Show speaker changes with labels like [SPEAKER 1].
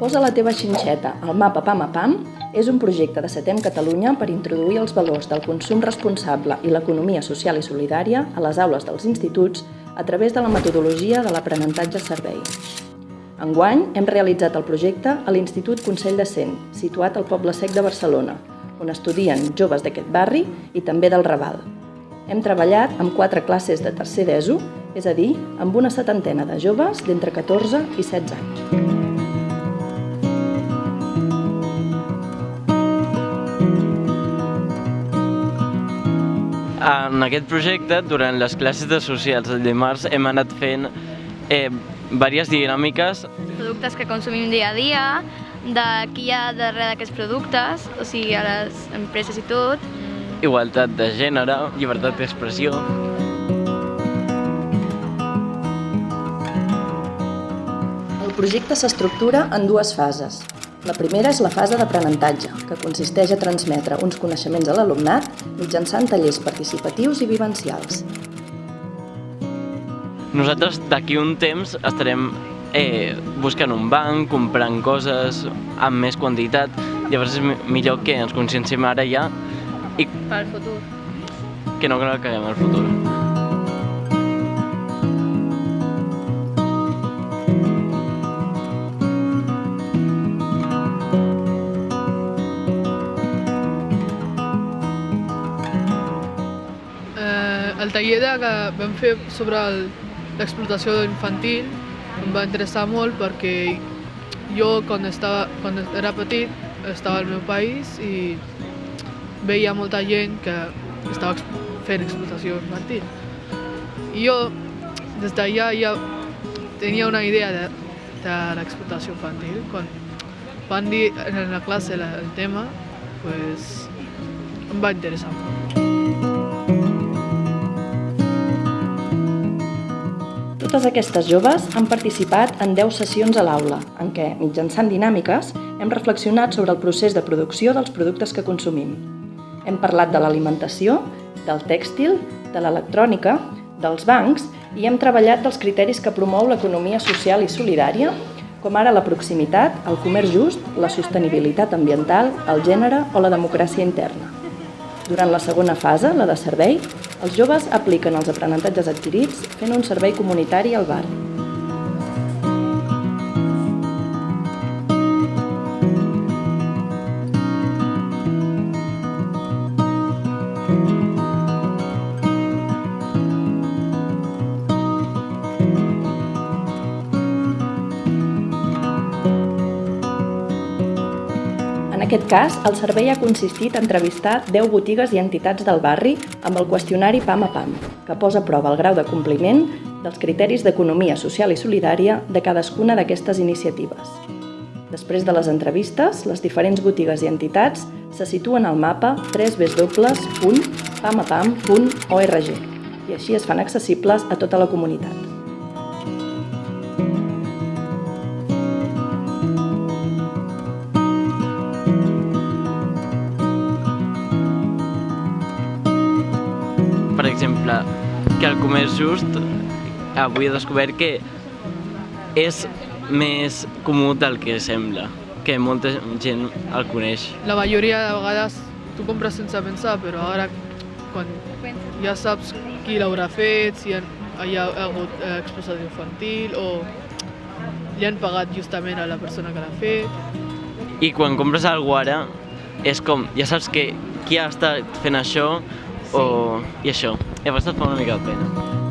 [SPEAKER 1] Posa la teva xinxeta al mapa Pam a Pam és un projecte de Setem Catalunya per introduir els valors del consum responsable i l'economia social i solidària a les aules dels instituts a través de la metodologia de l'aprenentatge servei. Enguany hem realitzat el projecte a l'Institut Consell de Cent, situat al Poble Sec de Barcelona, on estudien joves d'aquest barri i també del Raval. Hem treballat amb quatre classes de tercer d'ESO, és a dir, amb una setantena de joves d'entre 14 i 16 anys.
[SPEAKER 2] En aquest projecte, durant les classes de socials del dimarts, hem anat fent eh, diverses dinàmiques.
[SPEAKER 3] Productes que consumim dia a dia, de qui hi ha darrere d'aquests productes, o sigui, a les empreses i tot.
[SPEAKER 2] Igualtat de gènere, llibertat d'expressió.
[SPEAKER 1] El projecte s'estructura en dues fases. La primera és la fase d'aprenentatge, que consisteix a transmetre uns coneixements a l'alumnat mitjançant tallers participatius i vivencials.
[SPEAKER 2] Nosaltres d'aquí un temps estarem eh, buscant un banc, comprant coses amb més quantitat, llavors és millor que ens conscienciem ara ja i
[SPEAKER 3] Pel futur.
[SPEAKER 2] que no la caguem al futur.
[SPEAKER 4] El taller que vam fer sobre l'explotació infantil em va interessar molt perquè jo quan, estava, quan era petit estava al meu país i veia molta gent que estava fent explotació infantil. I jo des d'allà ja tenia una idea de, de l'explotació infantil. Quan van dir en la classe la- el tema, pues, em va interessar molt.
[SPEAKER 1] Totes aquestes joves han participat en 10 sessions a l'aula, en què, mitjançant dinàmiques, hem reflexionat sobre el procés de producció dels productes que consumim. Hem parlat de l'alimentació, del tèxtil, de l'electrònica, dels bancs i hem treballat dels criteris que promou l'economia social i solidària, com ara la proximitat, el comerç just, la sostenibilitat ambiental, el gènere o la democràcia interna. Durant la segona fase, la de servei, els joves apliquen els aprenentatges adquirits fent un servei comunitari al barri. En aquest cas, el servei ha consistit a entrevistar 10 botigues i entitats del barri amb el qüestionari PAM a PAM, que posa a prova el grau de compliment dels criteris d'economia social i solidària de cadascuna d'aquestes iniciatives. Després de les entrevistes, les diferents botigues i entitats se situen al mapa www.pamapam.org i així es fan accessibles a tota la comunitat.
[SPEAKER 2] Per exemple, que el comerç just avui he descobert que és més comú del que sembla, que molta gent el coneix.
[SPEAKER 4] La majoria de vegades tu compres sense pensar, però ara quan ja saps qui l'haurà fet, si hi ha, hagut eh, explotació infantil o li han pagat justament a la persona que l'ha fet.
[SPEAKER 2] I quan compres alguna ara, és com, ja saps que qui ha estat fent això o... i això. Llavors et fa una mica de pena.